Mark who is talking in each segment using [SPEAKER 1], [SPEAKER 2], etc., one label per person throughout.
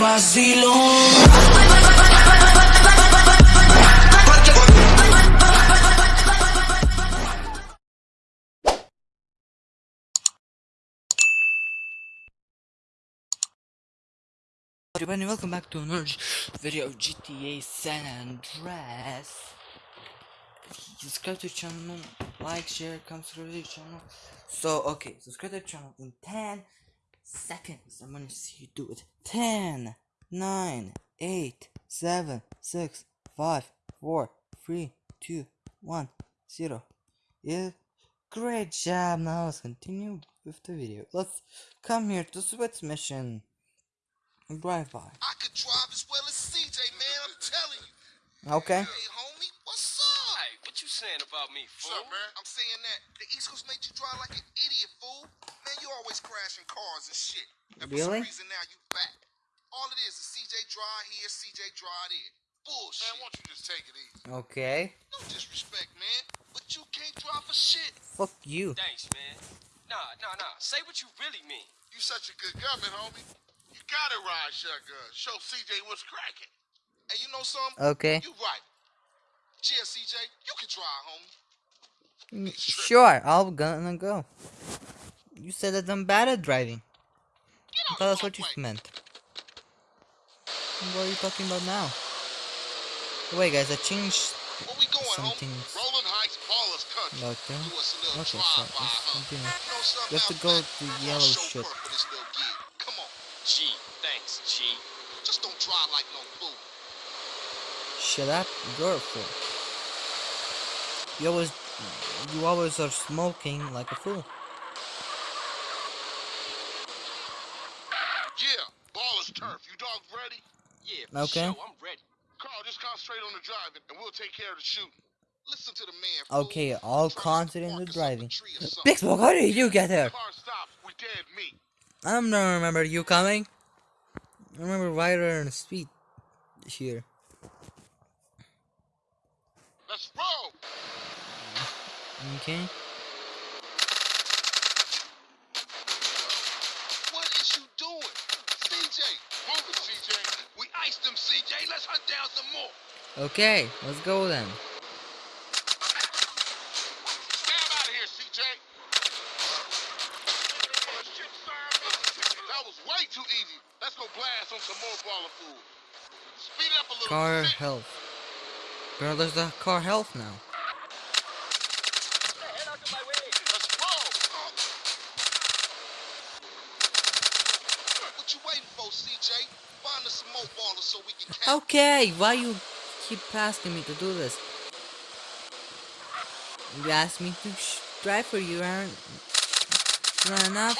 [SPEAKER 1] Everybody, welcome back to another video of GTA San Andreas. Subscribe to the channel, like, share, comment, to the channel. So, okay, subscribe to the channel in 10 seconds. I'm gonna see you do it. 10, 9, 8, 7, 6, 5, 4, 3, 2, 1, 0. Yeah, great job. Now let's continue with the video. Let's come here to Sweat's mission. Drive by.
[SPEAKER 2] I could drive as well as CJ, man. I'm telling you.
[SPEAKER 1] Okay.
[SPEAKER 2] Hey, homie, what's up?
[SPEAKER 3] Hey, what you saying about me,
[SPEAKER 2] What's up, man? I'm saying that the East Coast made you drive like an idiot, fool. Man, you always crashing cars and shit. And for
[SPEAKER 1] Really?
[SPEAKER 2] some reason now you back. All it is is CJ drive here, CJ drive there. Bullshit. Man, why don't you just take it easy?
[SPEAKER 1] Okay.
[SPEAKER 2] No disrespect, man. But you can't drive for shit.
[SPEAKER 1] Fuck you.
[SPEAKER 3] Thanks, man. Nah, nah, nah. Say what you really mean.
[SPEAKER 2] You such a good gunman, homie. You gotta ride shotgun. Show CJ what's cracking. And you know something?
[SPEAKER 1] Okay.
[SPEAKER 2] You right. Yeah, CJ, you can drive, homie.
[SPEAKER 1] Mm, Sure, I'll gonna go. You said that I'm bad at driving.
[SPEAKER 2] Get out
[SPEAKER 1] Tell us what you
[SPEAKER 2] way.
[SPEAKER 1] meant. What are you talking about now? Wait, guys, I changed.
[SPEAKER 2] Where we going,
[SPEAKER 1] Some
[SPEAKER 2] homie?
[SPEAKER 1] things.
[SPEAKER 2] Rolling Heights, Ballas
[SPEAKER 1] Okay.
[SPEAKER 2] Do us a little
[SPEAKER 1] Okay, so
[SPEAKER 2] drive-by,
[SPEAKER 1] let's
[SPEAKER 2] huh?
[SPEAKER 1] continue.
[SPEAKER 2] You something
[SPEAKER 1] You have to go
[SPEAKER 2] man?
[SPEAKER 1] to
[SPEAKER 2] I'm
[SPEAKER 1] yellow
[SPEAKER 2] chauffeur
[SPEAKER 1] ship.
[SPEAKER 2] for this little gig. Come on.
[SPEAKER 3] G, thanks, G.
[SPEAKER 2] Just don't drive like no fool.
[SPEAKER 1] Shut up, you're a fool. You always, you always are smoking like a fool.
[SPEAKER 2] Yeah, Ballas Turf. You dogs ready?
[SPEAKER 3] Yeah, for
[SPEAKER 1] Okay.
[SPEAKER 3] sure. I'm ready.
[SPEAKER 2] Carl, just concentrate on the driving, and we'll take care of the shooting. Listen to the man.
[SPEAKER 1] Okay, all
[SPEAKER 2] Try to
[SPEAKER 1] concentrate on
[SPEAKER 2] park
[SPEAKER 1] the
[SPEAKER 2] us up a
[SPEAKER 1] driving. Big Smoke, how did you get here?
[SPEAKER 2] Car stops, we dead meat.
[SPEAKER 1] I don't remember you coming. I remember Ryder and Speed here.
[SPEAKER 2] Let's roll.
[SPEAKER 1] Okay.
[SPEAKER 2] What is you doing? CJ, move it, CJ. We iced them, CJ. Let's hunt down some more.
[SPEAKER 1] Okay, let's go then.
[SPEAKER 2] Stab out of here, CJ. That was way too easy. Let's go blast on some more baller food. Speed it up a little.
[SPEAKER 1] Car health. Girl, there's the car health now.
[SPEAKER 3] Head out of my way.
[SPEAKER 2] Let's roll. What you waiting for, CJ? Find us some more Ballas so we can catch.
[SPEAKER 1] Okay, why you keep asking me to do this? You asked me to drive for you, aren't you aren't enough?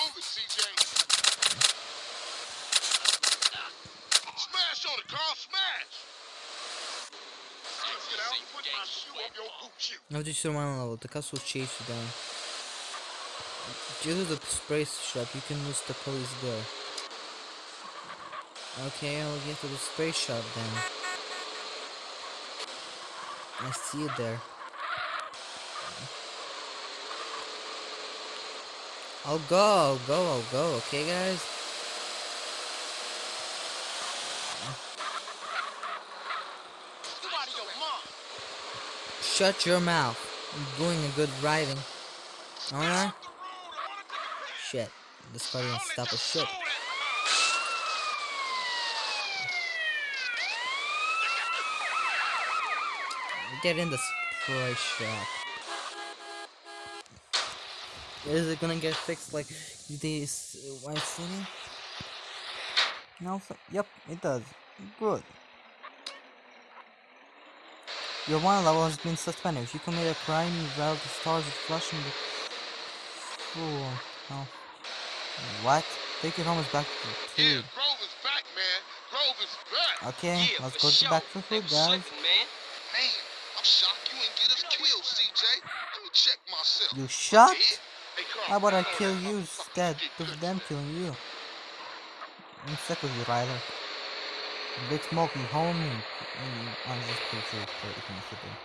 [SPEAKER 1] No, deci rămân level, the ca will chase you down. Due to the spray shot, you can lose the police there. Okay, I'll get to the spray shop then. I see you there. I'll go, I'll go, I'll go, okay guys? Shut your mouth. I'm doing a good driving. Alright? Shit. This car didn't stop a shit. Get in the spray shop. Is it gonna get fixed like this uh, White City? No, yep, it does. Good. Your one level has been suspended. If you commit a crime, you valve the stars with flushing the. Ooh, oh. What? Take your homies back to
[SPEAKER 2] Yeah,
[SPEAKER 1] food.
[SPEAKER 2] Grove is back, man. Grove is back.
[SPEAKER 1] Okay,
[SPEAKER 3] yeah,
[SPEAKER 1] let's go to
[SPEAKER 3] sure.
[SPEAKER 1] back to
[SPEAKER 3] They
[SPEAKER 1] food, guys.
[SPEAKER 3] slipping, man.
[SPEAKER 2] Man, I'm shocked you ain't get us killed, CJ. Let me check myself.
[SPEAKER 1] You shot?
[SPEAKER 2] Did? Hey,
[SPEAKER 1] How about I kill you instead of them killing you? I'm sick of you, Ryder. Big Smoke, you homie. I'm just pretty sure it's pretty comfortable.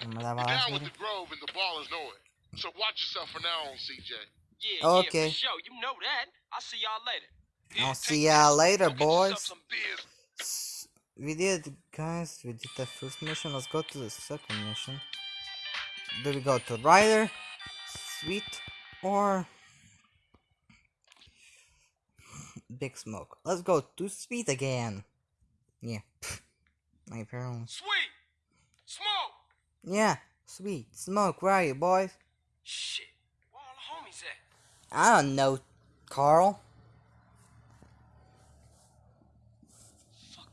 [SPEAKER 1] Remember that
[SPEAKER 2] You're
[SPEAKER 1] last
[SPEAKER 2] down with
[SPEAKER 1] video?
[SPEAKER 2] the Grove and the Ballas know it. So watch yourself from now on, CJ.
[SPEAKER 3] Yeah, yeah,
[SPEAKER 1] Okay.
[SPEAKER 3] for sure. You know that. I'll see y'all later.
[SPEAKER 2] Here,
[SPEAKER 1] I'll
[SPEAKER 2] take
[SPEAKER 1] see ya
[SPEAKER 2] this.
[SPEAKER 1] later,
[SPEAKER 2] Go get
[SPEAKER 1] boys.
[SPEAKER 2] some beers.
[SPEAKER 1] S- We did, guys. We did the first mission. Let's go to the second mission. Do we go to Ryder, Sweet, or Big Smoke? Let's go to Sweet again. Yeah. My parents.
[SPEAKER 3] Sweet! Smoke!
[SPEAKER 1] Yeah, Sweet. Smoke, where are you, boys?
[SPEAKER 3] Shit. Where all the homies at?
[SPEAKER 1] I don't know, Carl.
[SPEAKER 3] Fuck?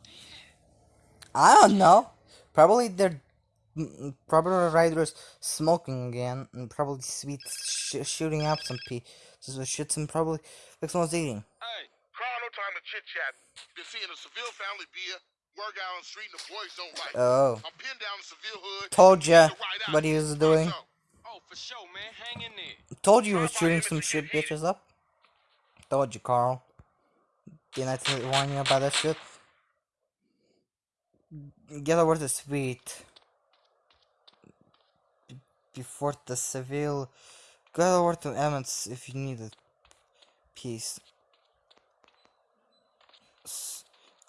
[SPEAKER 1] I don't know. Probably they're probably Ryder's smoking again, and probably sweet sh- shooting up some pee. So shoots and probably like someone's eating.
[SPEAKER 3] Hey,
[SPEAKER 2] Carl, no time to chit chat. Been seeing a Seville family beer, work out on the street, and the boys don't like. it.
[SPEAKER 1] Oh,
[SPEAKER 2] I'm pinned down in Seville hood.
[SPEAKER 1] told ya
[SPEAKER 2] to ride out.
[SPEAKER 1] what he was doing.
[SPEAKER 3] oh, for sure, man. Hang in there.
[SPEAKER 1] Told you he was shooting some shit bitches up. Told you, Carl. Didn't I tell- warn you about that shit? Get over to sweet. Before the Seville. Go over to Emmet's if you need a piece.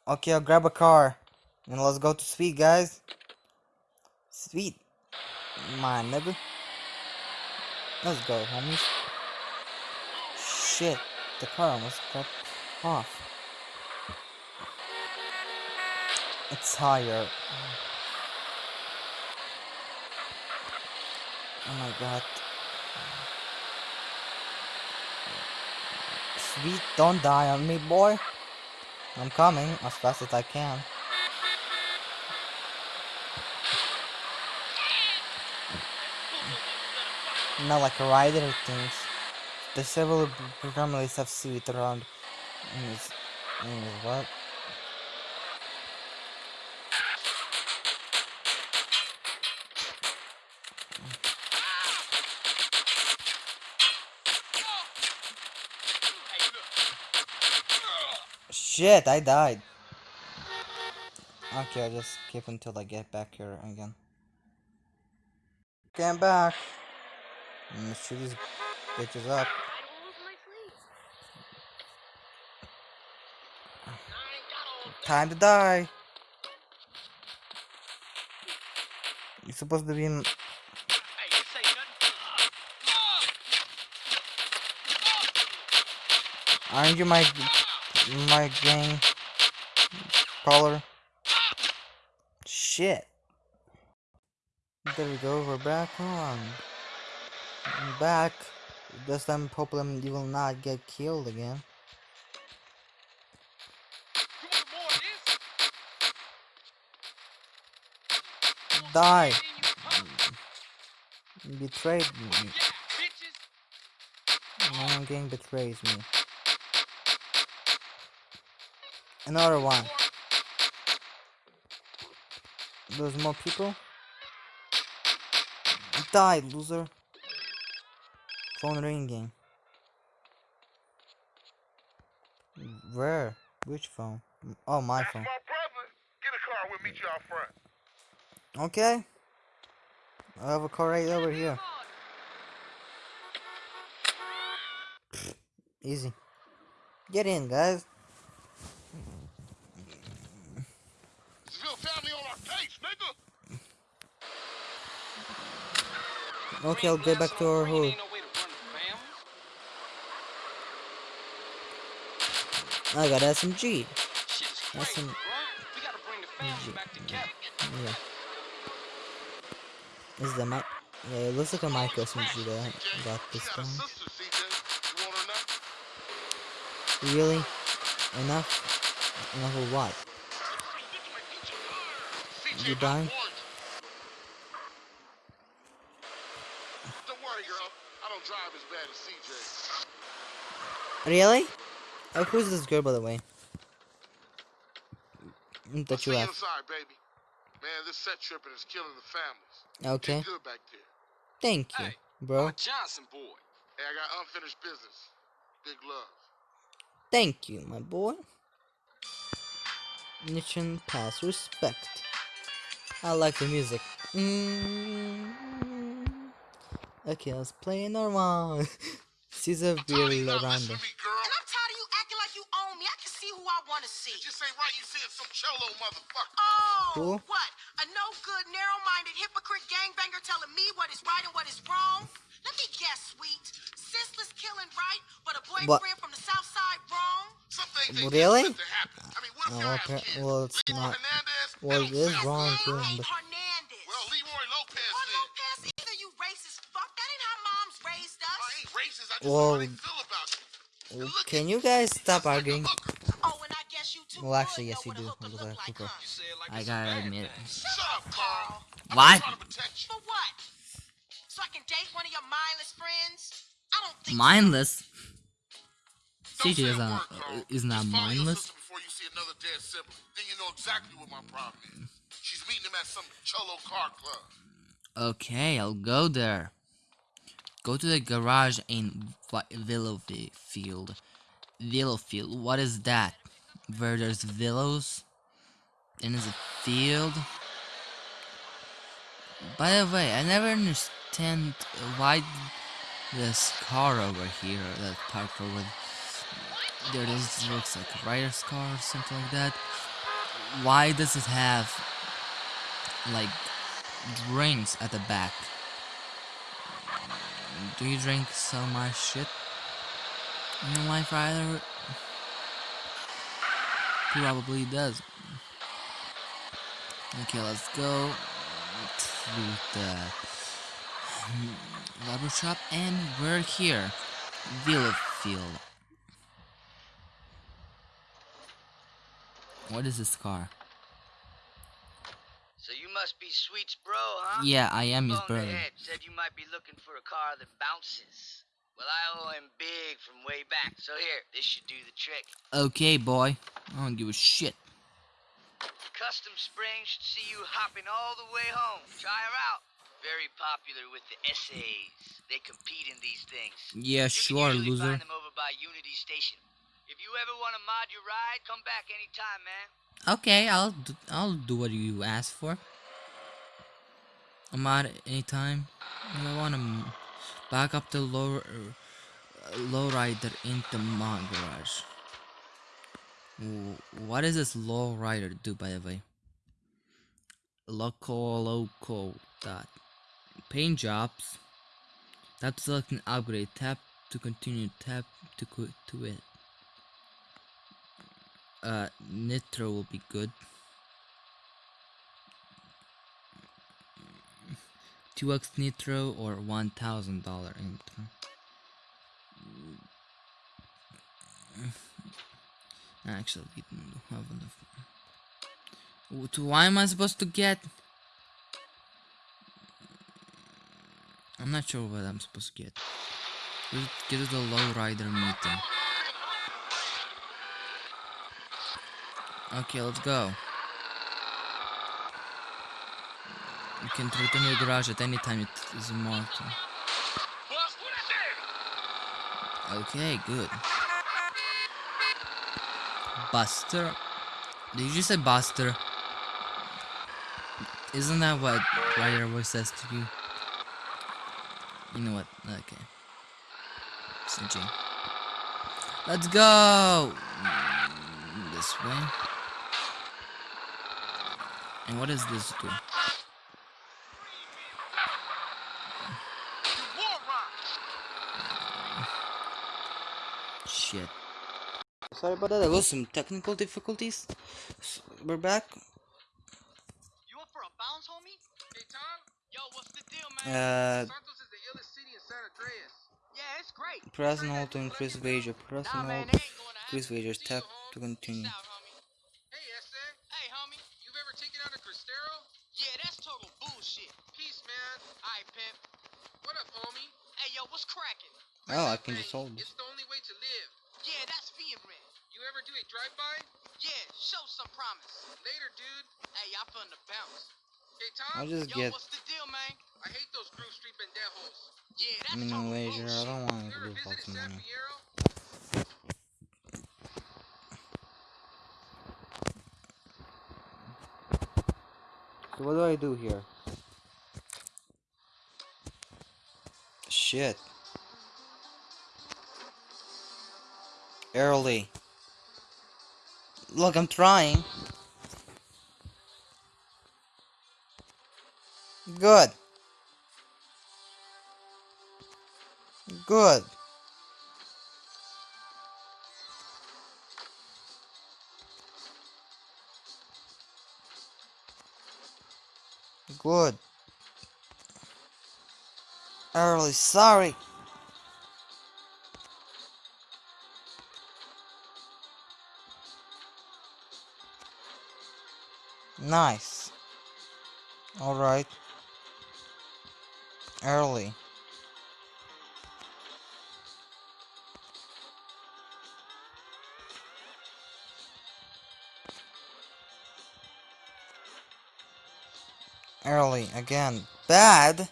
[SPEAKER 1] Okay, I'll grab a car. And let's go to Sweet, guys. Sweet. My nigga. Let's go, homies. Shit, the car almost got off. It's higher. Oh my god. Sweet, don't die on me, boy. I'm coming as fast as I can. Not like a rider things. The several families have sweet around. in his- in what? Shit, I died. Okay, I'll just keep until I get back here again. Okay, I'm back. I'm gonna shoot these bitches up. Time to die. You're supposed to be in. Aren't you my my gang caller? Shit. There we go. We're back on. I'm back. This time, hopefully, you will not get killed again. Die. Betrayed me. My own gang betrays me. Another one. There's more people. Die, loser. Phone ringing. Where? Which phone? Oh, my
[SPEAKER 2] That's
[SPEAKER 1] phone.
[SPEAKER 2] my brother. Get a car. We'll meet you out front.
[SPEAKER 1] Okay. I have a car right over here. Easy. Get in, guys.
[SPEAKER 2] Seville family on our case, nigga.
[SPEAKER 1] Okay, I'll get back to our hood.
[SPEAKER 3] Ain't no way to run the family.
[SPEAKER 1] I got SMG.
[SPEAKER 3] Shit is
[SPEAKER 1] some-
[SPEAKER 3] bro. We gotta bring the family back together.
[SPEAKER 1] Yeah. Is the mic? Yeah, it looks like a mic SMG that I got this
[SPEAKER 2] got a
[SPEAKER 1] time.
[SPEAKER 2] sister, CJ. You want her now?
[SPEAKER 1] Really? Enough? Enough of what? You dying?
[SPEAKER 2] warned you. Don't worry, girl. I don't drive as bad as CJ.
[SPEAKER 1] Really? Oh, who's this girl, by the way? Mm,
[SPEAKER 2] I'll
[SPEAKER 1] That
[SPEAKER 2] see
[SPEAKER 1] you
[SPEAKER 2] you
[SPEAKER 1] have.
[SPEAKER 2] inside, baby. Man, this set tripping is killing the families.
[SPEAKER 1] Okay.
[SPEAKER 2] Get good back there.
[SPEAKER 1] Thank you,
[SPEAKER 3] Hey,
[SPEAKER 1] bro.
[SPEAKER 3] My Johnson boy.
[SPEAKER 2] Hey, I got unfinished business. Big love.
[SPEAKER 1] Thank you, my boy. Mission pass respect. I like the music. Mm. Okay, let's play another one. Cesar
[SPEAKER 2] I'm tired of you
[SPEAKER 1] Bill
[SPEAKER 2] not messing
[SPEAKER 1] Randa.
[SPEAKER 2] with me, girl.
[SPEAKER 4] And I'm tired of you acting like you own me. to see?
[SPEAKER 2] It just ain't right you seeing some cholo motherfucker.
[SPEAKER 4] Oh,
[SPEAKER 1] Who?
[SPEAKER 4] what? A no good, narrow minded hypocrite gangbanger telling me what is right and what is wrong? Let me guess, sweet. Senseless killing right, but a boyfriend from the south side wrong?
[SPEAKER 2] Some things ain't
[SPEAKER 1] Really?
[SPEAKER 2] just meant to happen. I mean, what if
[SPEAKER 1] Oh,
[SPEAKER 2] y'all
[SPEAKER 1] okay. Well, it's not- well,
[SPEAKER 2] That
[SPEAKER 1] it
[SPEAKER 2] don't
[SPEAKER 1] is
[SPEAKER 2] sound
[SPEAKER 1] wrong, too. But-
[SPEAKER 4] Hernandez.
[SPEAKER 1] Uh, Can you guys stop arguing?
[SPEAKER 4] Oh, and I guess you
[SPEAKER 1] Well, actually, yes,
[SPEAKER 4] know
[SPEAKER 1] you do.
[SPEAKER 4] hooker
[SPEAKER 1] Look
[SPEAKER 4] look like,
[SPEAKER 1] Hooper.
[SPEAKER 4] huh?
[SPEAKER 3] You say it like
[SPEAKER 1] I gotta admit
[SPEAKER 3] thing.
[SPEAKER 1] it.
[SPEAKER 2] Shut up, Carl. I'm
[SPEAKER 1] What?
[SPEAKER 2] just trying to protect you.
[SPEAKER 4] For what? So I can date one of your mindless friends? I don't think
[SPEAKER 1] Mindless. CJ is not
[SPEAKER 2] Carl.
[SPEAKER 1] is not
[SPEAKER 2] Just
[SPEAKER 1] mindless.
[SPEAKER 2] before you see another dead sibling. Then you know exactly what my problem is. She's meeting him at some cholo car club.
[SPEAKER 1] Okay, I'll go there. Go to the garage in Willowfield. Willowfield. What is that? Where there's willows? And is a field? By the way, I never understand why this car over here, that parked over there, this looks like a Ryder's car or something like that. Why does it have like drinks at the back? Do you drink so much shit in your life, Ryder? Probably does. Okay, let's go to the um, rubber shop, and we're here, Willowfield. What is this car?
[SPEAKER 5] So you must be Sweet's bro, huh?
[SPEAKER 1] Yeah, I am his brother.
[SPEAKER 5] said you might be looking for a car that bounces. Well, I owe him big from way back, so here, this should do the trick.
[SPEAKER 1] Okay, boy. I don't give a shit.
[SPEAKER 5] Custom Spring should see you hopping all the way home. Try her out. Very popular with the essays. They compete in these things.
[SPEAKER 1] Yeah,
[SPEAKER 5] you
[SPEAKER 1] sure,
[SPEAKER 5] can
[SPEAKER 1] loser.
[SPEAKER 5] find them over by Unity Station. If you ever want to mod your ride, come back anytime, man.
[SPEAKER 1] Okay, I'll do, I'll do what you asked for. I'm out anytime. If I want to back up the low uh, lowrider into my garage. What does this lowrider do, by the way? Loco loco dot paint jobs. Tap select an upgrade. Tap to continue. Tap to quit to it. Uh, Nitro will be good. 2x Nitro or $1,000 Nitro. Actually, we don't have enough. Why am I supposed to get? I'm not sure what I'm supposed to get. Get the lowrider meeting. Okay, let's go. You can return your garage at any time it is marked. Okay, good. Buster? Did you just say Buster? Isn't that what Ryder always says to you? You know what? Okay. CJ. Let's go! This way. And what does this do? Shit. Sorry about that, there was some technical difficulties. S- We're back.
[SPEAKER 5] You up for a bounce, homie?
[SPEAKER 3] Hey, Tom?
[SPEAKER 5] Yo, what's the deal, man?
[SPEAKER 1] Uh,
[SPEAKER 3] Santos is the illest city in San Andreas.
[SPEAKER 5] yeah, it's great.
[SPEAKER 1] press and hold to increase wager. Press
[SPEAKER 5] Nah,
[SPEAKER 1] and hold
[SPEAKER 5] they ain't going to
[SPEAKER 1] increase wagers. Tap to continue.
[SPEAKER 5] Out.
[SPEAKER 3] Hey.
[SPEAKER 5] Hey, homie.
[SPEAKER 3] You've ever taken out a Cristero?
[SPEAKER 5] Yeah, that's total bullshit.
[SPEAKER 3] Peace, man.
[SPEAKER 5] Alright, pimp.
[SPEAKER 3] What up, homie?
[SPEAKER 5] Hey, yo, what's cracking?
[SPEAKER 1] Oh, I can just hold this.
[SPEAKER 3] It's the only way to live.
[SPEAKER 5] Yeah, that's being rent.
[SPEAKER 3] You ever do a drive-by?
[SPEAKER 5] Yeah, show some promise.
[SPEAKER 3] Later, dude.
[SPEAKER 5] Hey, y'all feeling the bounce.
[SPEAKER 3] Hey, Tom?
[SPEAKER 1] I'll just
[SPEAKER 5] Yo,
[SPEAKER 1] get
[SPEAKER 5] what's the deal, man?
[SPEAKER 3] I hate those Grove Street pendejos.
[SPEAKER 5] Yeah, that's
[SPEAKER 1] minimum
[SPEAKER 5] total
[SPEAKER 1] wager. I don't want
[SPEAKER 3] You
[SPEAKER 1] to
[SPEAKER 3] ever
[SPEAKER 1] do
[SPEAKER 3] visited
[SPEAKER 1] fucking
[SPEAKER 3] San
[SPEAKER 1] money.
[SPEAKER 3] Fierro?
[SPEAKER 1] So what do I do here? Shit. Early. Look, I'm trying. Good. Good. Good. Early, sorry. Nice. Alright. Early. Early again. Bad.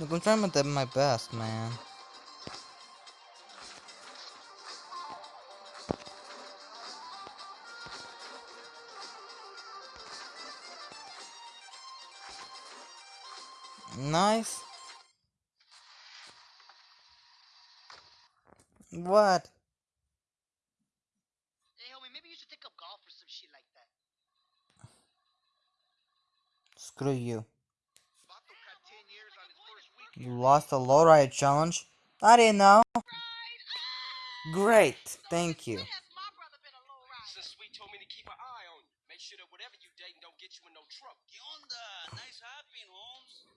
[SPEAKER 1] Look, I'm trying to do my best, man. Nice. What?
[SPEAKER 5] Hey, homie, maybe you should take up golf or some shit like that.
[SPEAKER 1] Screw you.
[SPEAKER 2] Vato got 10 years on his first week.
[SPEAKER 1] You lost a lowrider challenge? I didn't know. Great. Thank you.
[SPEAKER 4] When has my brother been a low rider?
[SPEAKER 3] Since Sweet told me to keep an eye on you. Make sure that whatever you dating don't get you in no trouble.
[SPEAKER 5] ¿Qué? Nice hopping, Holmes.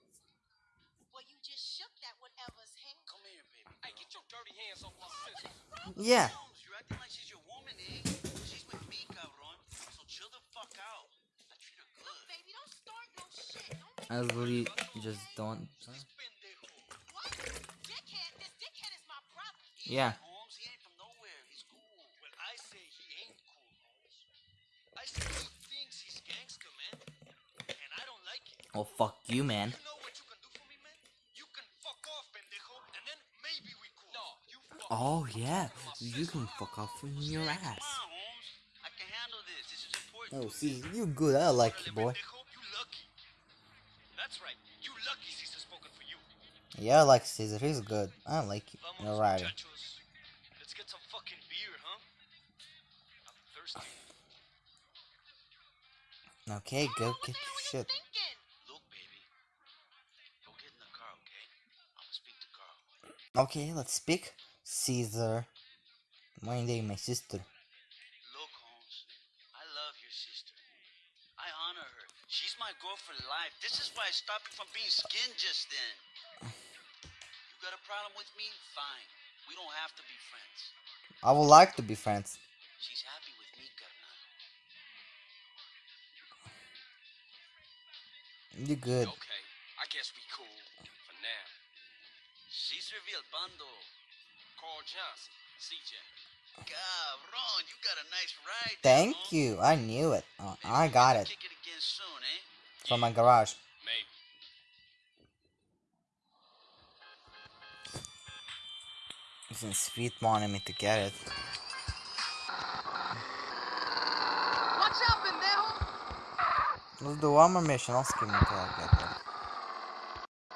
[SPEAKER 4] Well, you just shook that whatever's hand.
[SPEAKER 5] Come here, baby.
[SPEAKER 3] Hey, get your dirty hands off my sister.
[SPEAKER 1] Yeah.
[SPEAKER 5] You're acting like she's your woman, eh? She's with me, cabron. So chill the fuck out. I treat her good.
[SPEAKER 4] Baby, don't start no shit. Don't make
[SPEAKER 1] I really just don't.
[SPEAKER 5] Pendejo.
[SPEAKER 1] Yeah.
[SPEAKER 5] Holmes, he ain't from nowhere. He's cool. Well, I say he ain't cool, Holmes. I say he thinks he's gangster, man. And I don't like it.
[SPEAKER 1] Oh, fuck you, man.
[SPEAKER 5] You know what you can do for me, man? You can fuck off, pendejo, and then maybe we cool.
[SPEAKER 3] No, you fuck.
[SPEAKER 1] Oh, yeah. You can fuck off from your
[SPEAKER 5] Come
[SPEAKER 1] ass.
[SPEAKER 5] on, Holmes. I can handle this. This is important.
[SPEAKER 1] Oh, see, you good. I like you, boy.
[SPEAKER 5] Pendejo, you lucky. That's right. You lucky Cesar spoken for you.
[SPEAKER 1] Yeah, I like Cesar. He's good. I like you.
[SPEAKER 5] Vamos,
[SPEAKER 1] Okay, go get your shit.
[SPEAKER 5] Look, baby. Go get in the car, okay? I'm gonna speak to Carl.
[SPEAKER 1] Okay, let's speak. Cesar. One day, my sister.
[SPEAKER 5] Look, Holmes. I love your sister. I honor her. She's my girl for life. This is why I stopped you from being skinned just then. You got a problem with me? Fine. We don't have to be friends.
[SPEAKER 1] I would like to be friends.
[SPEAKER 5] She's happy with
[SPEAKER 1] You good.
[SPEAKER 3] Okay, I guess we cool for now.
[SPEAKER 5] Cesar Vialpando.
[SPEAKER 3] Carl Johnson, CJ.
[SPEAKER 5] Cabron, you got a nice ride.
[SPEAKER 1] Thank
[SPEAKER 5] Holmes.
[SPEAKER 1] you. I knew it. Uh,
[SPEAKER 5] Maybe
[SPEAKER 1] I got it
[SPEAKER 5] Kick it again soon, eh?
[SPEAKER 1] from my garage.
[SPEAKER 3] Maybe.
[SPEAKER 1] Since Sweet wanted me to get it.
[SPEAKER 4] Watch out, pendejo.
[SPEAKER 1] Let's do one more mission. I'll skip until I get there.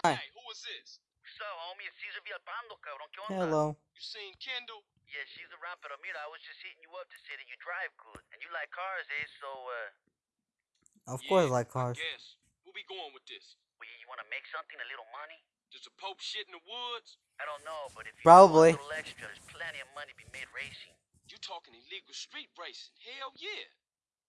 [SPEAKER 1] Hi.
[SPEAKER 3] Hey, who is this?
[SPEAKER 5] So, homie, it's Cesar Vialpando, cabrón. ¿Qué onda?
[SPEAKER 1] Hello.
[SPEAKER 3] You seen Kendl?
[SPEAKER 5] Yeah, she's around, pero mira, I was just hitting you up to say that you drive good. And you like cars, eh? So, uh,
[SPEAKER 1] Of course,
[SPEAKER 3] Yeah,
[SPEAKER 1] I like cars.
[SPEAKER 3] I guess. Where we going with this?
[SPEAKER 5] well, you want to make something, a little money?
[SPEAKER 3] Just a pope shit in the woods?
[SPEAKER 5] I don't know, but if you
[SPEAKER 1] Probably.
[SPEAKER 5] want a little extra, there's plenty of money to be made racing.
[SPEAKER 3] You talking illegal street racing? Hell yeah.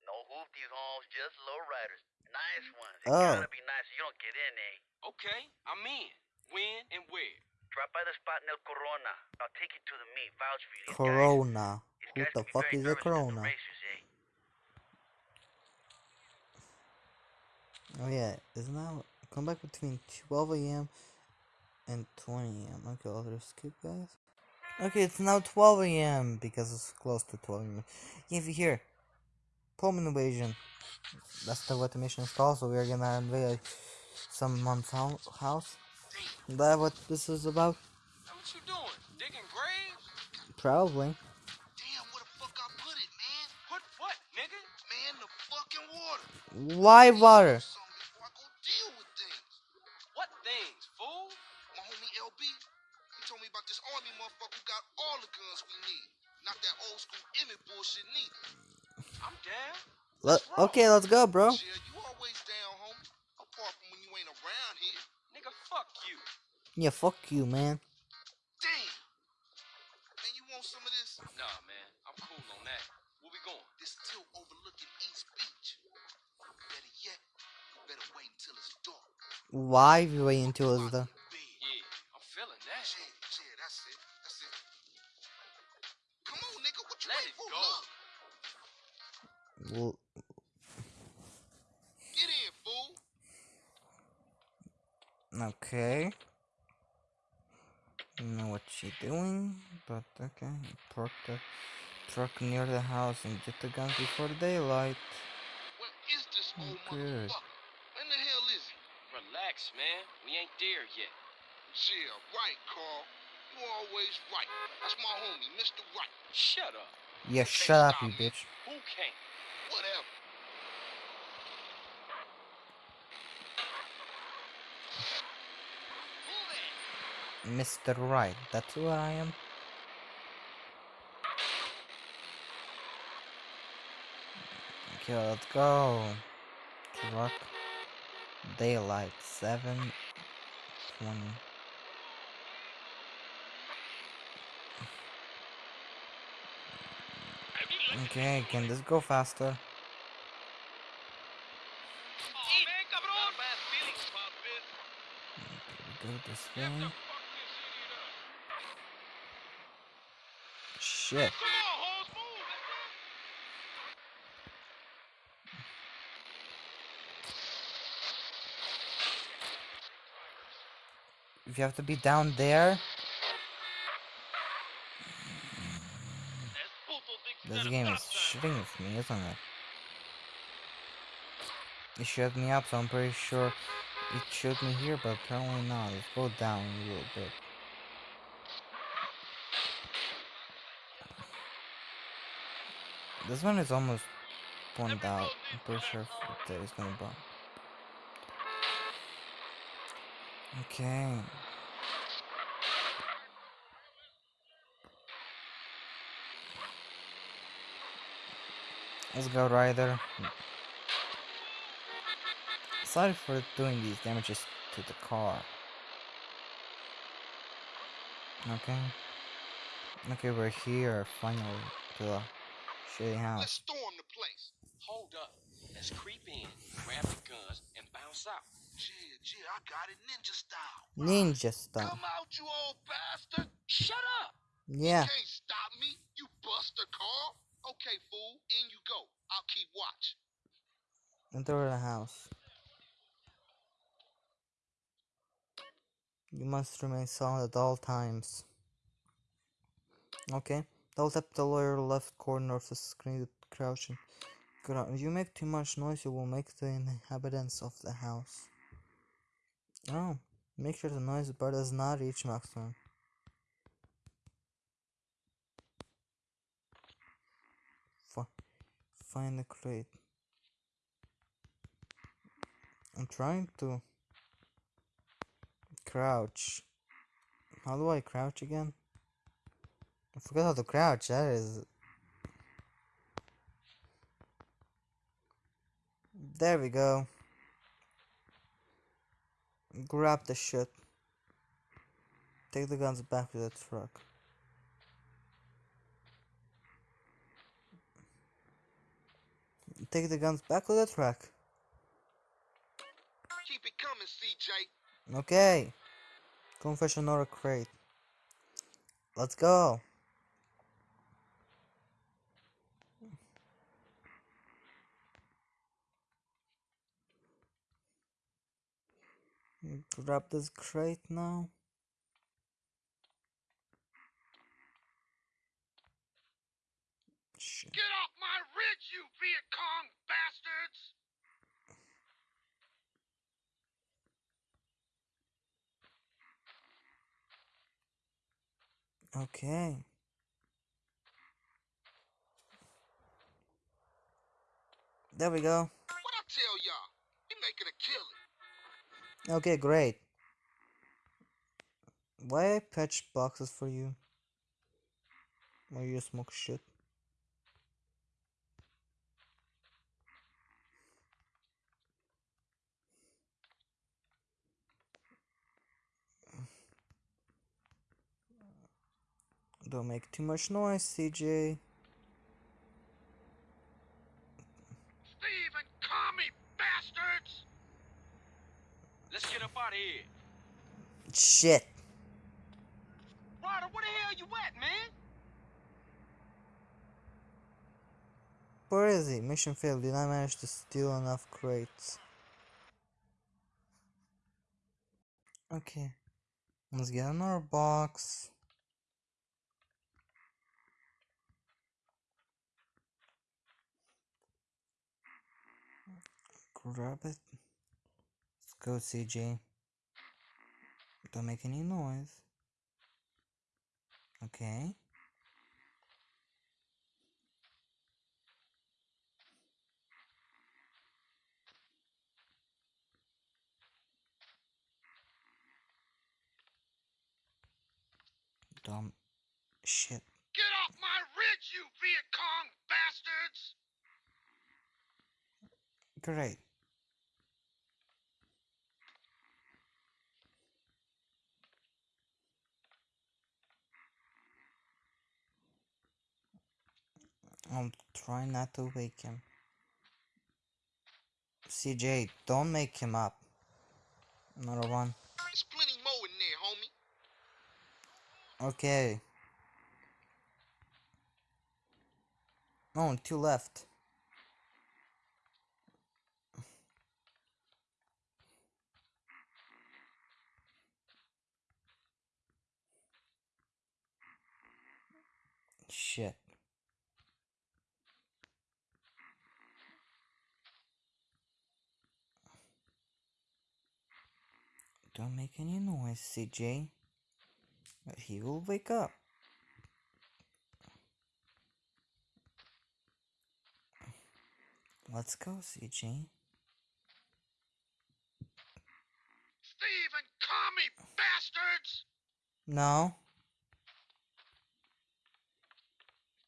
[SPEAKER 5] No hoopties, homes, just low riders. Nice ones. It
[SPEAKER 1] Oh.
[SPEAKER 5] gotta be nice so you don't get in, eh?
[SPEAKER 3] Okay, I'm in. When and where?
[SPEAKER 5] Drop by the spot in El Corona. I'll take you to the meet. Vouch for you. These
[SPEAKER 1] Corona.
[SPEAKER 5] Guys, these
[SPEAKER 1] Who the fuck is a
[SPEAKER 5] nervous 'cause they're
[SPEAKER 1] Corona?
[SPEAKER 5] Racers, eh?
[SPEAKER 1] Oh yeah, it's now come back between 12 a.m. and 20 a.m. Okay, I'll just skip guys. Okay, it's now 12 a.m. because it's close to 12 a.m. Yeah, if you hear home invasion. That's the what the mission is called. So we're gonna invade someone's hou- house. That what this is about?
[SPEAKER 3] What you doing? Digging graves?
[SPEAKER 1] Probably.
[SPEAKER 2] Damn, where the fuck I put it, man?
[SPEAKER 3] Put what, nigga?
[SPEAKER 2] Man, the fucking water.
[SPEAKER 1] Why water?
[SPEAKER 2] I go deal with things.
[SPEAKER 3] What things, fool?
[SPEAKER 2] My homie LB, he told me about this army motherfucker who got all the guns we need. Not that old school Emmet bullshit neither.
[SPEAKER 3] I'm down.
[SPEAKER 1] Let, okay, let's go, bro.
[SPEAKER 2] Yeah, you always down, homie. Apart from when you ain't around here.
[SPEAKER 3] Nigga, fuck you.
[SPEAKER 1] Yeah, fuck you, man.
[SPEAKER 2] Damn. Man, you want some of this?
[SPEAKER 3] Nah, man. I'm cool on that. Where we going?
[SPEAKER 2] This tilt overlooking East Beach. Better yet, you better wait until it's dark.
[SPEAKER 1] Why we wait until it's the? Well,
[SPEAKER 2] get in, fool.
[SPEAKER 1] okay. Don't know what she doing, but okay. Park the truck near the house and get the guns before daylight.
[SPEAKER 2] Where is this old
[SPEAKER 1] Good.
[SPEAKER 2] motherfucker? When the hell is he?
[SPEAKER 3] Relax, man. We ain't there yet.
[SPEAKER 2] Yeah, right, Carl. You always right. That's my homie, Mr. Right.
[SPEAKER 3] Shut up.
[SPEAKER 1] Yeah, shut up, you bitch.
[SPEAKER 3] Who can't?
[SPEAKER 2] Whatever.
[SPEAKER 1] Mr. Right, that's who I am. Okay, let's go. Truck. Daylight, 7 20. Okay, can this go faster? Go this way. Shit. If you have to be down there, this game is shitting with me, isn't it? It shut me up, so I'm pretty sure it showed me here, but apparently not. Let's go down a little bit. This one is almost burned out. I'm pretty sure that is gonna burn. Okay. Let's go, Ryder. Sorry for doing these damages to the car. Okay. Okay, we're here finally to the shitty
[SPEAKER 2] Let's storm the place.
[SPEAKER 3] Hold up. Let's creep in, grab the guns, and bounce out.
[SPEAKER 2] Yeah, yeah, I got it ninja style.
[SPEAKER 1] Ninja style.
[SPEAKER 2] Come out, you old bastard.
[SPEAKER 3] Shut up!
[SPEAKER 1] Yeah.
[SPEAKER 2] Can't stop me, you buster Carl. Okay, fool, in you go. I'll keep watch.
[SPEAKER 1] Enter the house. You must remain silent at all times. Okay. Double tap the lower left corner of the screen to crouch. If you make too much noise, you will make the inhabitants of the house. Oh, make sure the noise bar does not reach maximum. Fi- Find the crate. I'm trying to crouch. How do I crouch again? I forgot how to crouch. That is. There we go. Grab the shit. Take the guns back to the truck. Take the guns back to the truck.
[SPEAKER 2] Keep it coming, CJ.
[SPEAKER 1] Okay. Confession or a crate. Let's go. Mm, Grab this crate now. Shit.
[SPEAKER 2] Get off my ridge, you Viet Cong bastards!
[SPEAKER 1] Okay. There we go.
[SPEAKER 2] What I tell y'all? Making a killing.
[SPEAKER 1] Okay, great. Why I patch boxes for you? Why you smoke shit? Don't make too much noise, CJ.
[SPEAKER 2] Steve and commie bastards!
[SPEAKER 3] Let's get up out of here.
[SPEAKER 1] Shit.
[SPEAKER 3] Ryder, where the hell you at, man?
[SPEAKER 1] Where is he? Mission failed. Did not manage to steal enough crates. Okay. Let's get another box. Grab it. Let's go, CJ. Don't make any noise. Okay. Dumb shit.
[SPEAKER 2] Get off my ridge, you Viet Cong bastards!
[SPEAKER 1] Great. I'll trying not to wake him. CJ, don't make him up. Another one.
[SPEAKER 2] There's plenty more in there, homie.
[SPEAKER 1] Okay. Oh, two left. Shit. Don't make any noise, CJ. But he will wake up. Let's go, CJ.
[SPEAKER 2] Steve and commie bastards!
[SPEAKER 1] No.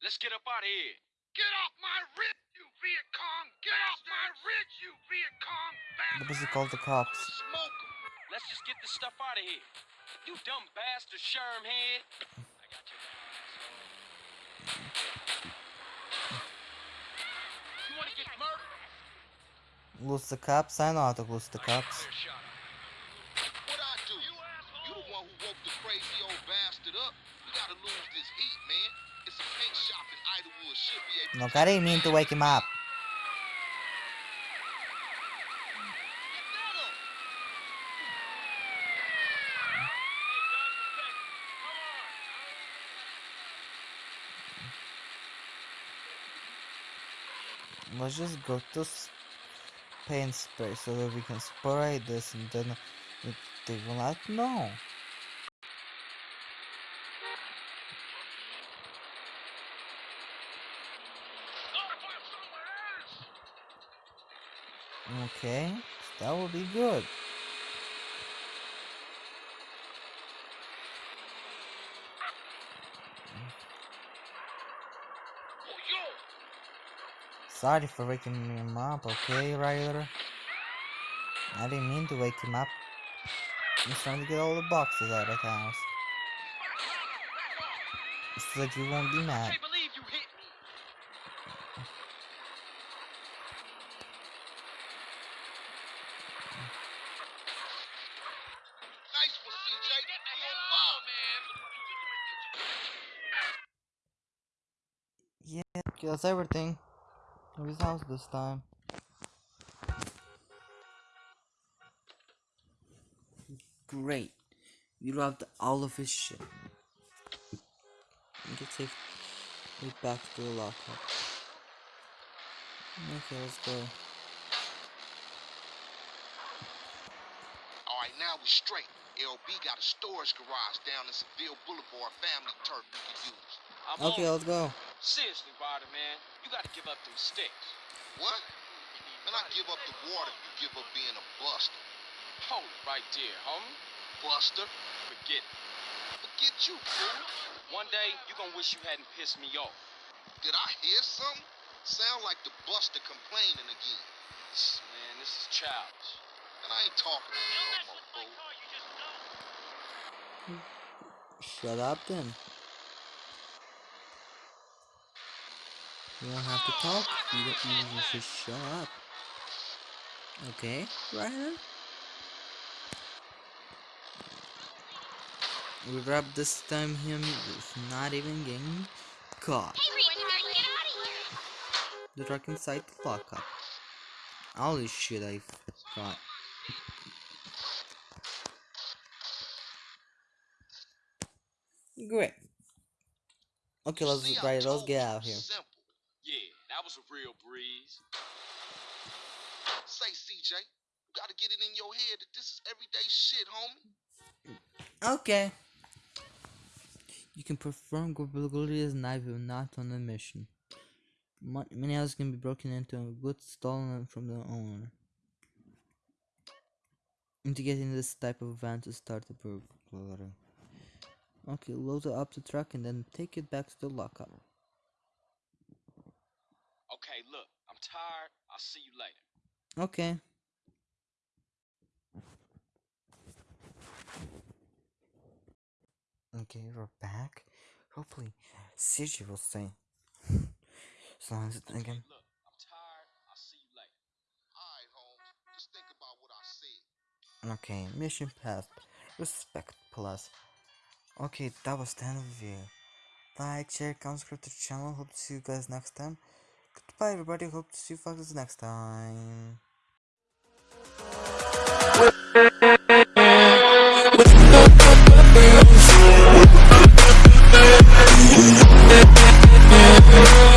[SPEAKER 3] Let's get up out of here.
[SPEAKER 2] Get off my ridge, you Viet Cong! Get off my ridge, you Viet Cong
[SPEAKER 1] What
[SPEAKER 2] bastards!
[SPEAKER 1] does he call the cops?
[SPEAKER 2] Smoke.
[SPEAKER 3] Let's just get this stuff out of here. You dumb bastard, sherm head. I got your back, You wanna get murdered?
[SPEAKER 1] Lose the cops? I know how to lose the cops.
[SPEAKER 2] What I do? You the one who woke the crazy old bastard up. We gotta lose this heat, man. It's a paint shop in Idlewood. Should be able
[SPEAKER 1] Look, I didn't mean to wake him up. Let's just go to paint spray so that we can spray this and then they will not know. Okay, that will be good. Sorry for waking him up, okay, Ryder? I didn't mean to wake him up. I'm just trying to get all the boxes out of the house. So that you won't be mad.
[SPEAKER 3] Can't believe you hit me.
[SPEAKER 2] Nice one, CJ. We on fire, man.
[SPEAKER 1] Yeah, kills everything. Of his house this time. Great. We robbed all of his shit. We can take it back to the lockup. Okay, let's go.
[SPEAKER 2] All right, now we're straight. LB got a storage garage down in Seville Boulevard family turf we can use.
[SPEAKER 3] I'm
[SPEAKER 1] Okay, let's go.
[SPEAKER 3] Seriously, Ryder, man. You gotta give up them sticks.
[SPEAKER 2] What? Man, I give up the water if you give up being a buster.
[SPEAKER 3] Hold it right there, homie.
[SPEAKER 2] Buster?
[SPEAKER 3] Forget it.
[SPEAKER 2] Forget you, fool.
[SPEAKER 3] One day, you gonna wish you hadn't pissed me off.
[SPEAKER 2] Did I hear something? Sound like the buster complaining again.
[SPEAKER 3] Man, this is childish.
[SPEAKER 2] And I ain't talking to you no more, fool.
[SPEAKER 1] Shut up then. You don't have to talk. You, don't, you just shut up. Okay, Ryan. We wrap this time him with not even getting caught. The truck inside the lockup. All this shit I've got. Great. Okay, let's
[SPEAKER 2] I
[SPEAKER 1] right, let's get out of here.
[SPEAKER 3] Was a real breeze.
[SPEAKER 2] Say, CJ, you gotta get it in your head that this is everyday shit, homie.
[SPEAKER 1] Okay. You can perform ability as knife if not on a mission. Many houses can be broken into and goods stolen from the owner. And to get in this type of van to start the burglary. Okay, load up the truck and then take it back to the lockup.
[SPEAKER 3] Okay, look, I'm tired. I'll see you later.
[SPEAKER 1] Okay. Okay, we're back. Hopefully, CJ will stay. as long as it
[SPEAKER 3] Okay,
[SPEAKER 1] again.
[SPEAKER 3] look, I'm tired. I'll see you later.
[SPEAKER 2] Alright, Holmes. Just think about what I said.
[SPEAKER 1] Okay, mission passed. Respect plus. Okay, that was the end of the video. Like, share, comment, subscribe to the channel. Hope to see you guys next time. Goodbye, everybody. Hope to see you guys next time. We'll